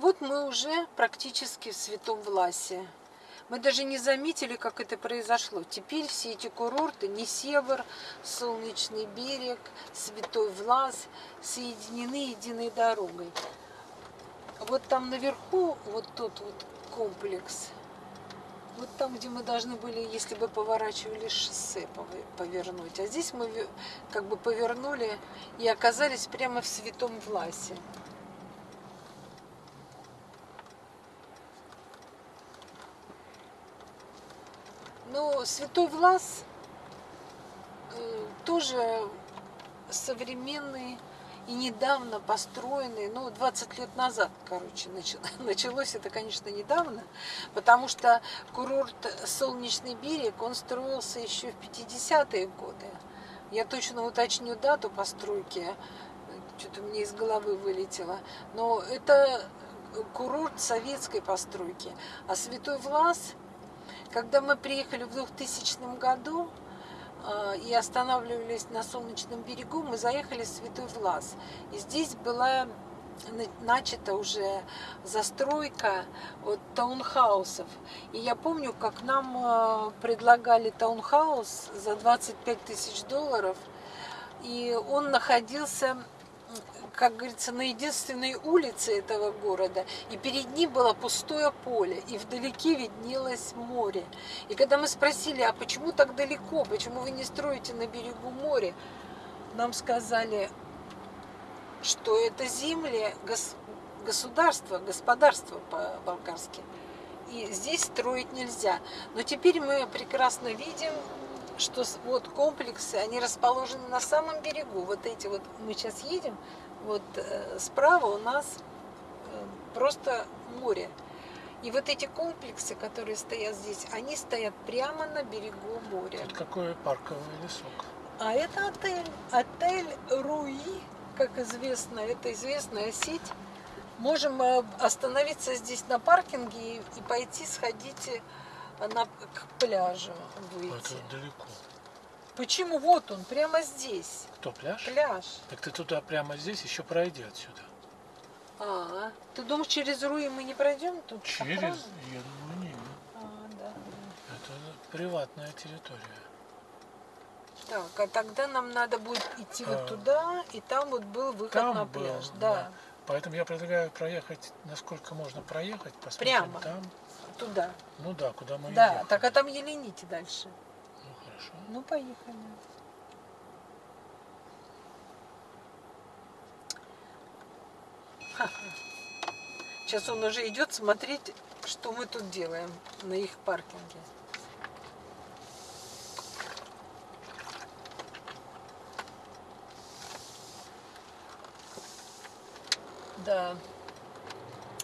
Вот мы уже практически в Святом Власе. Мы даже не заметили, как это произошло. Теперь все эти курорты, Несевр, Солнечный берег, Святой Влас, соединены единой дорогой. Вот там наверху, вот тот вот комплекс, вот там, где мы должны были, если бы поворачивали шоссе, повернуть. А здесь мы как бы повернули и оказались прямо в Святом Власе. Но Святой Влас э, тоже современный и недавно построенный, ну, 20 лет назад, короче, началось это, конечно, недавно, потому что курорт Солнечный берег, он строился еще в 50-е годы. Я точно уточню дату постройки, что-то мне из головы вылетело, но это курорт советской постройки. А Святой Влас, когда мы приехали в 2000 году, а, и останавливались на Солнечном берегу, мы заехали в Святой Влас. И здесь была начата уже застройка от таунхаусов. И я помню, как нам а, предлагали таунхаус за 25 тысяч долларов. И он находился как говорится, на единственной улице этого города, и перед ним было пустое поле, и вдалеке виднелось море. И когда мы спросили, а почему так далеко, почему вы не строите на берегу моря, нам сказали, что это земли гос государства, господарства по-болгарски. И здесь строить нельзя. Но теперь мы прекрасно видим, что вот комплексы, они расположены на самом берегу. Вот эти вот, мы сейчас едем, вот э, справа у нас э, просто море. И вот эти комплексы, которые стоят здесь, они стоят прямо на берегу моря. Тут какой парковый лесок. А это отель. Отель Руи, как известно, это известная сеть. Можем э, остановиться здесь на паркинге и пойти сходить на, к пляжу выйти. Это далеко. Почему? Вот он, прямо здесь. Кто, пляж? Пляж. Так ты туда прямо здесь еще пройди отсюда. А, ты думаешь, через Руи мы не пройдем? Тут через? Охрана? Я думаю, нет. А, да. Это приватная территория. Так, а тогда нам надо будет идти а, вот туда, и там вот был выход там на был, пляж. Да. да. Поэтому я предлагаю проехать, насколько можно проехать, посмотреть Прямо. там. Туда. Ну да, куда мы Да, ехали. так а там Елените дальше. Хорошо. Ну, поехали. Сейчас он уже идет смотреть, что мы тут делаем на их паркинге. Да.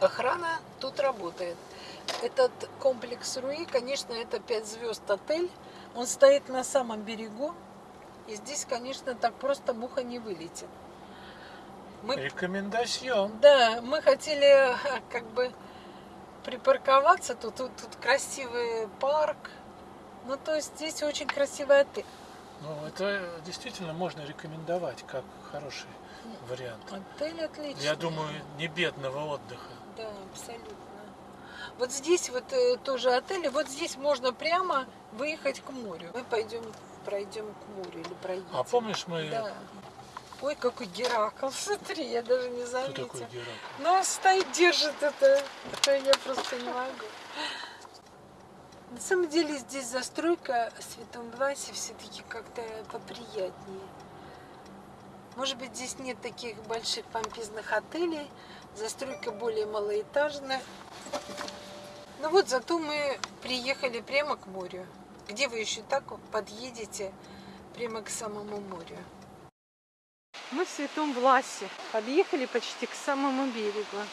Охрана тут работает. Этот комплекс Руи, конечно, это 5 звезд отель. Он стоит на самом берегу. И здесь, конечно, так просто муха не вылетит. Мы... Рекомендацион. Да, мы хотели как бы припарковаться. Тут, тут, тут красивый парк. Ну, то есть здесь очень красивый отель. Ну, это действительно можно рекомендовать как хороший вариант. Отель отличный. Я думаю, не бедного отдыха. Да, абсолютно. Вот здесь вот э, тоже отель, и вот здесь можно прямо выехать к морю. Мы пойдем, пройдем к морю или проедем. А помнишь мы... Да. Ой, какой Геракл, смотри, я даже не заметила. Кто такой Геракл? Ну, стоит, держит это, это я просто не могу. На самом деле здесь застройка в Святом Власе все-таки как-то поприятнее. Может быть, здесь нет таких больших помпезных отелей, застройка более малоэтажная. Ну вот, зато мы приехали прямо к морю. Где вы еще так подъедете прямо к самому морю? Мы в Святом Власе. Подъехали почти к самому берегу.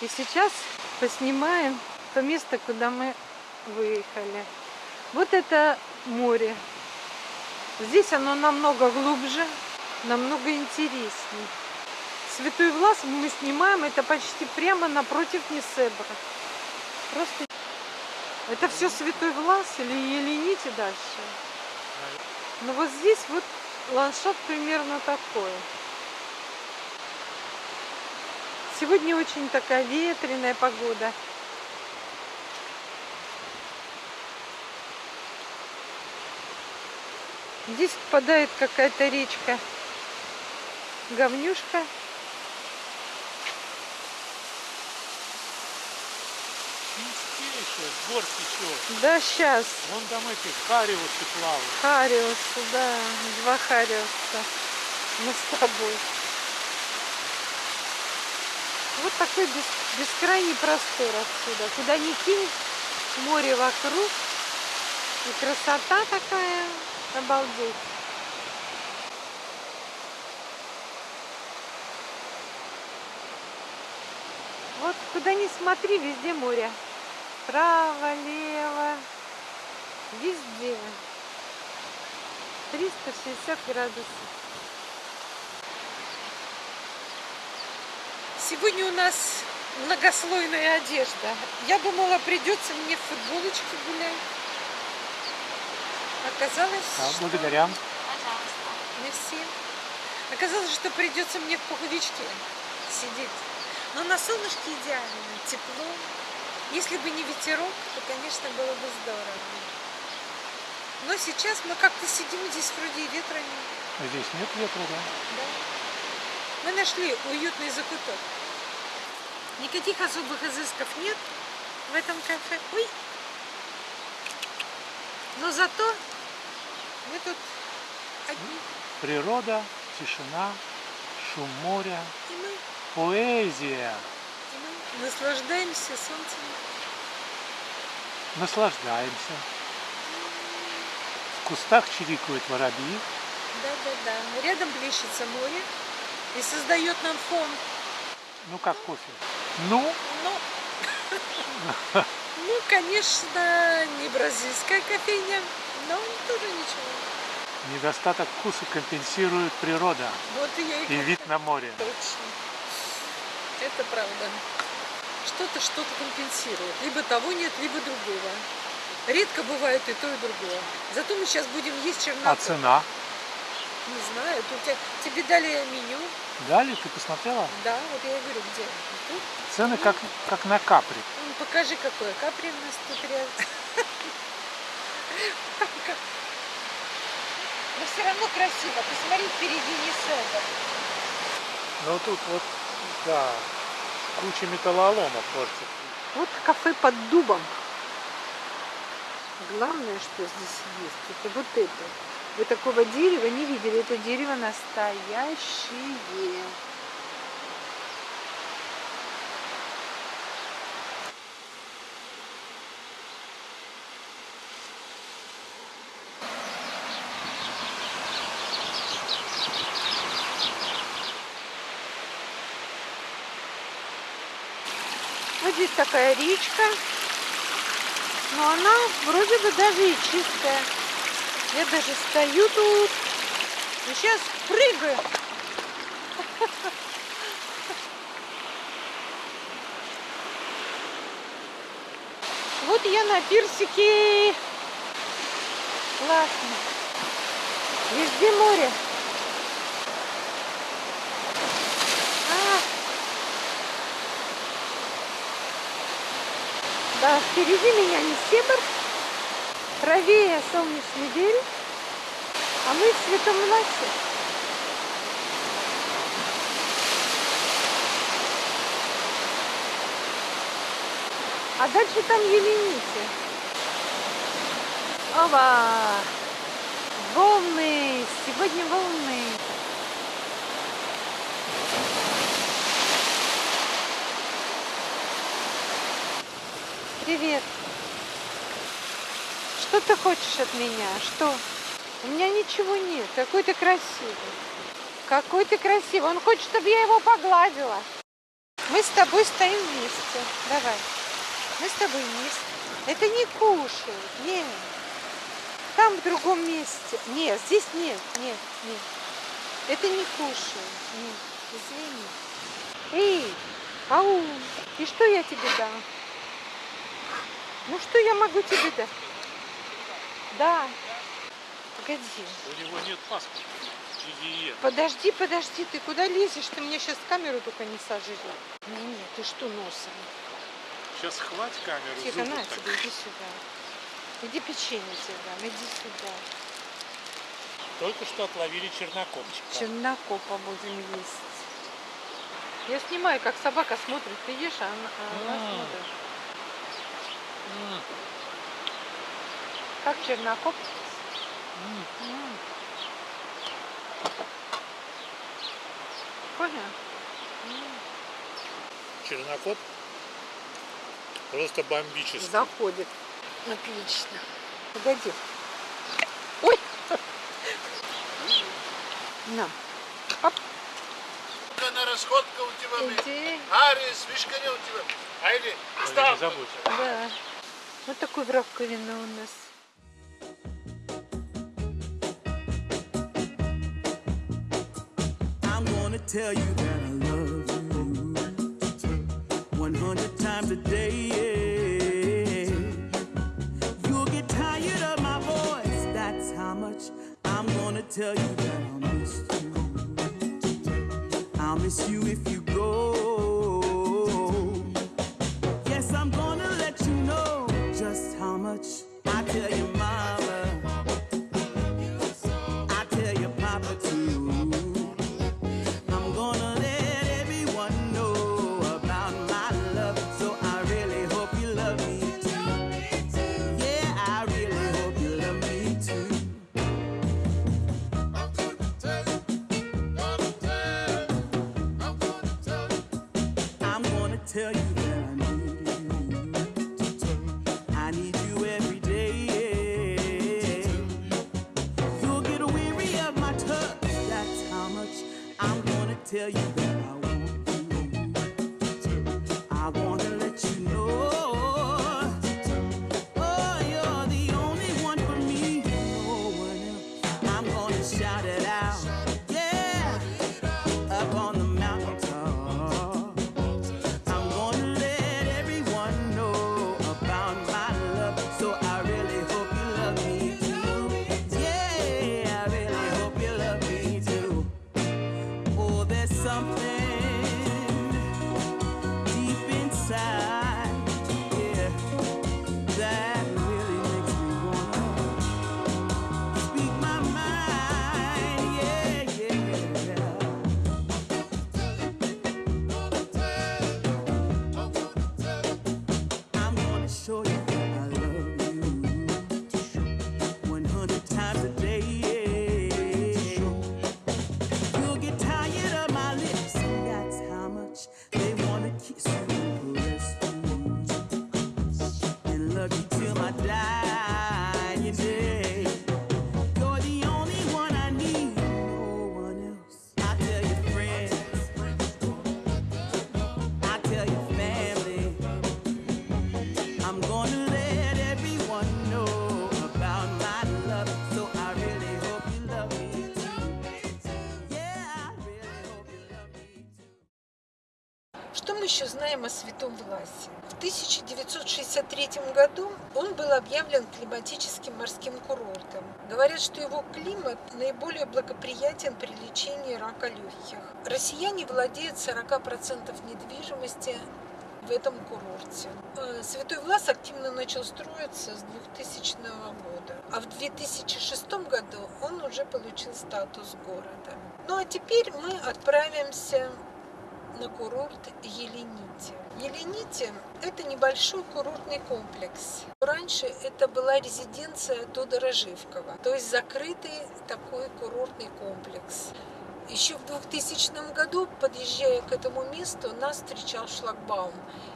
И сейчас поснимаем то место, куда мы выехали. Вот это море. Здесь оно намного глубже, намного интереснее. Святой Влас мы снимаем, это почти прямо напротив Несебра. Просто это все Святой Влас или Елените дальше. Но вот здесь вот ландшафт примерно такой. Сегодня очень такая ветреная погода. Здесь впадает какая-то речка. Говнюшка. С гор течет. Да, сейчас. Вон там эти хариусы плавают. Хариусы, да. Два хариуса. Мы с тобой. Вот такой бес, бескрайний простор отсюда. Куда ни кинь, море вокруг. И красота такая. Обалдеть. Вот куда ни смотри, везде море. Право, лево, везде. 360 градусов. Сегодня у нас многослойная одежда. Я думала, придется мне в футболочке гулять. Оказалось, А, что... благодаря. Мерси. Оказалось, что придется мне в пуховичке сидеть. Но на солнышке идеально, тепло. Если бы не ветерок, то, конечно, было бы здорово. Но сейчас мы как-то сидим здесь вроде и ветра нет. Здесь нет ветра, да? Да. Мы нашли уютный закуток. Никаких особых изысков нет в этом кафе. Ой! Но зато мы тут одни. Природа, тишина, шум моря, И мы, поэзия. Наслаждаемся солнцем. Наслаждаемся. В кустах чирикают воробьи. Да-да-да. Рядом плещется море и создает нам фон. Ну, как кофе. Ну, Ну, ну, конечно, не бразильская кофейня, но тоже ничего. недостаток вкуса компенсирует природа Вот и и вид на море. Точно. Это правда. Что-то что-то компенсирует. Либо того нет, либо другого. Редко бывает и то, и другое. Зато мы сейчас будем есть А черноту. цена? Не знаю, тут тебе дали меню. Дали? Ты посмотрела? Да, вот я и говорю, где? Тут. Цены как, как на капри. Ну, покажи, какое капри у нас тут рядом. Но все равно красиво. Посмотри, впереди не. Ну, тут вот, да, куча металлолома портит. Вот кафе под дубом. Главное, что здесь есть, это вот это. Вы такого дерева не видели. Это дерево настоящее. Такая речка. Но она вроде бы даже и чистая. Я даже стою тут. И сейчас прыгаю. Вот я на пирсике. Классно. Везде море. Да, впереди меня не Сибр, правее солнечный берег, а мы в Святом Власе. А дальше там Елените. Ова! Волны! Сегодня волны! Привет. Что ты хочешь от меня? Что? У меня ничего нет. Какой ты красивый. Какой ты красивый. Он хочет, чтобы я его погладила. Мы с тобой стоим вместе. Давай. Мы с тобой вместе. Это не кушают. Нет. Там в другом месте. Нет, здесь нет. Нет, нет. Это не кушают. Нет. Извини. Эй, ау. И что я тебе дам? Ну что я могу тебе дать? Да. Погоди. У него нет паспорта. Гигиен. Подожди, подожди, ты куда лезешь? Ты мне сейчас камеру только не сожри. Не, не, ты что носом? Сейчас хватит камеру. Тихо, на так. тебе, иди сюда. Иди печенье тебе дам, иди сюда. Только что отловили чернокопчика. Чернокопа будем есть. Я снимаю, как собака смотрит. Ты ешь, а она, а она М. смотрит. Как чернокоп? Понял? Чернокоп просто бомбический. Заходит. Отлично. Погоди. Ой! На. на расходка у тебя. Иди. Ари, свишка не у тебя. Айди, став. забудь. Да. Вот такой в раковина у нас. I'm gonna tell you that I love you 100 times a day. You'll get tired of my voice, that's how much I'm gonna tell you that I'll miss you. I'll miss you if you tell you еще знаем о Святом Власе? В 1963 году он был объявлен климатическим морским курортом. Говорят, что его климат наиболее благоприятен при лечении рака легких. Россияне владеют 40% недвижимости в этом курорте. Э, Святой Влас активно начал строиться с 2000 года, а в 2006 году он уже получил статус города. Ну а теперь мы отправимся на курорт Елените. Елените – это небольшой курортный комплекс. Раньше это была резиденция Тодора Живкова, то есть закрытый такой курортный комплекс. Еще в 2000 году, подъезжая к этому месту, нас встречал шлагбаум,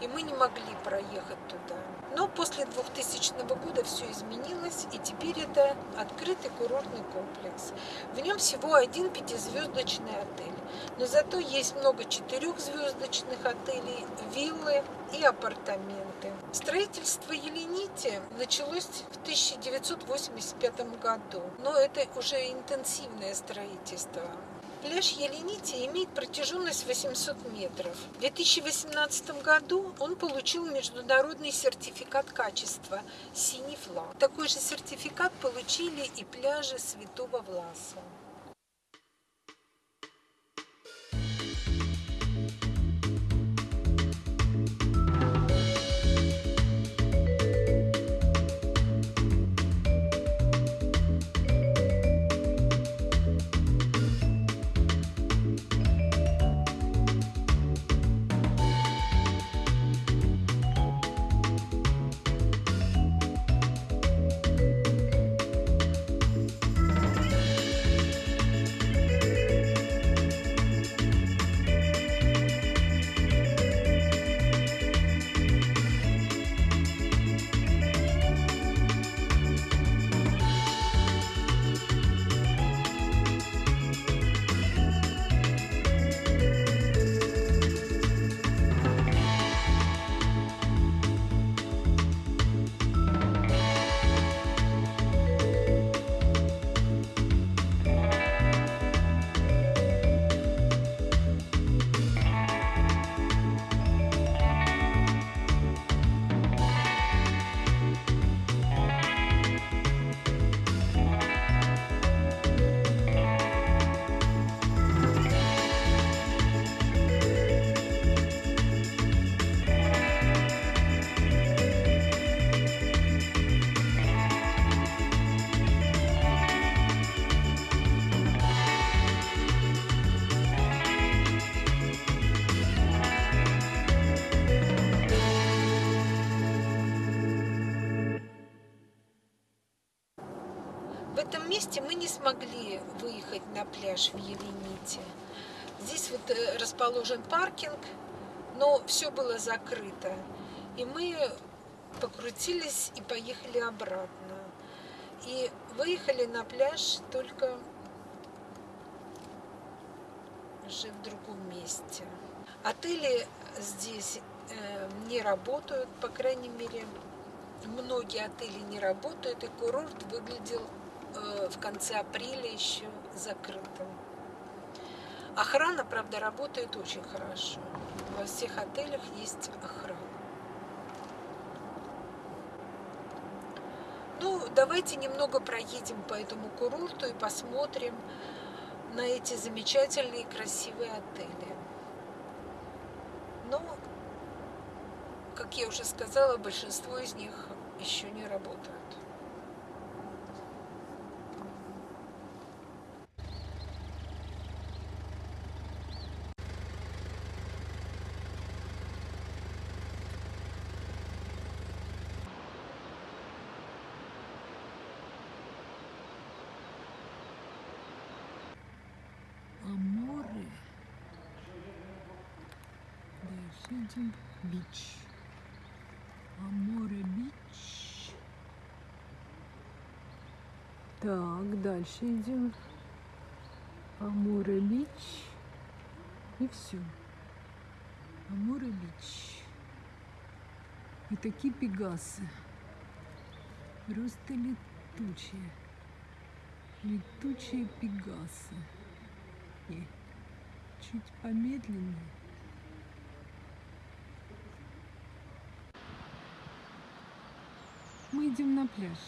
и мы не могли проехать туда. Но после 2000 года все изменилось, и теперь это открытый курортный комплекс. В нем всего один пятизвездочный отель, но зато есть много четырехзвездочных отелей, виллы и апартаменты. Строительство Елените началось в 1985 году, но это уже интенсивное строительство. Пляж Еленити имеет протяженность 800 метров. В 2018 году он получил международный сертификат качества «Синий флаг». Такой же сертификат получили и пляжи Святого Власа. Этом месте мы не смогли выехать на пляж в Елените. Здесь вот э, расположен паркинг, но все было закрыто. И мы покрутились и поехали обратно. И выехали на пляж только уже в другом месте. Отели здесь э, не работают, по крайней мере, многие отели не работают, и курорт выглядел в конце апреля еще закрытым. Охрана, правда, работает очень хорошо. Во всех отелях есть охрана. Ну, давайте немного проедем по этому курорту и посмотрим на эти замечательные красивые отели. Но, как я уже сказала, большинство из них еще не работают. Аморе. Идем. Бич. Аморе бич. Так, дальше идем. Аморе бич. И все. Аморе бич. И такие пегасы. Просто летучие. Летучие пегасы. И чуть помедленнее. Идем на пляж.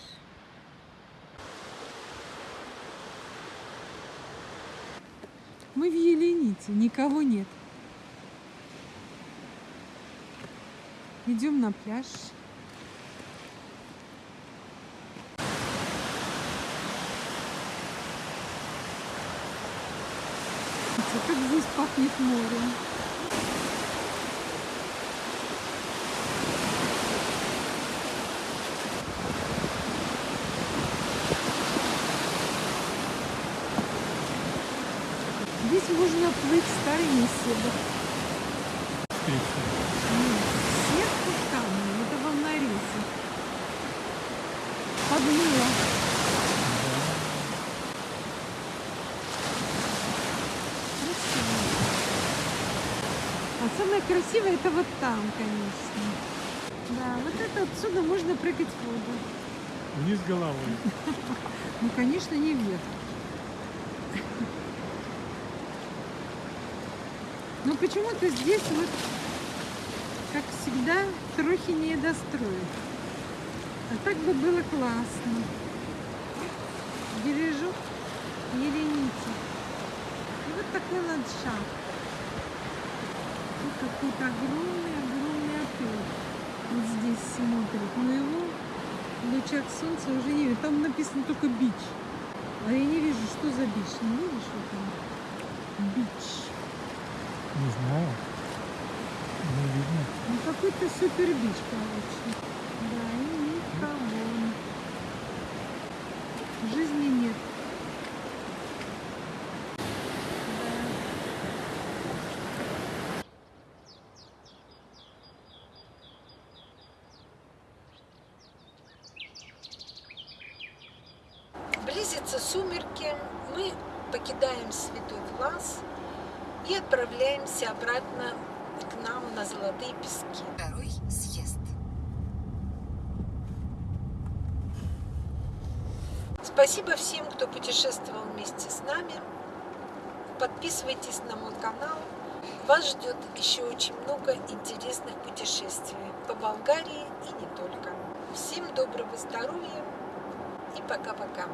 Мы в Елените, никого нет. Идем на пляж. Как здесь пахнет морем. Здесь можно плыть старыми. Нет, сетку камни, это волнорезы. Подмыло. Красиво. А самое красивое это вот там, конечно. Да, вот это отсюда можно прыгать в воду. Вниз головой. Ну, конечно, не вверх. Но почему-то здесь вот, как всегда, трохи не достроят. А так бы было классно. Бережок Елените. И вот такой ландшафт. Тут какой-то огромный-огромный отель. Вот здесь смотрит. Но его лучах солнца уже не видно. Там написано только бич. А я не вижу, что за бич. Не видишь вот там? Бич. Не знаю. Не видно. Ну какой-то супер бич, короче. Да, и никого. Жизни нет. Близятся сумерки, мы покидаем Святой Влас и отправляемся обратно к нам на Золотые Пески. Второй съезд. Спасибо всем, кто путешествовал вместе с нами. Подписывайтесь на мой канал. Вас ждет еще очень много интересных путешествий по Болгарии и не только. Всем доброго здоровья и пока-пока.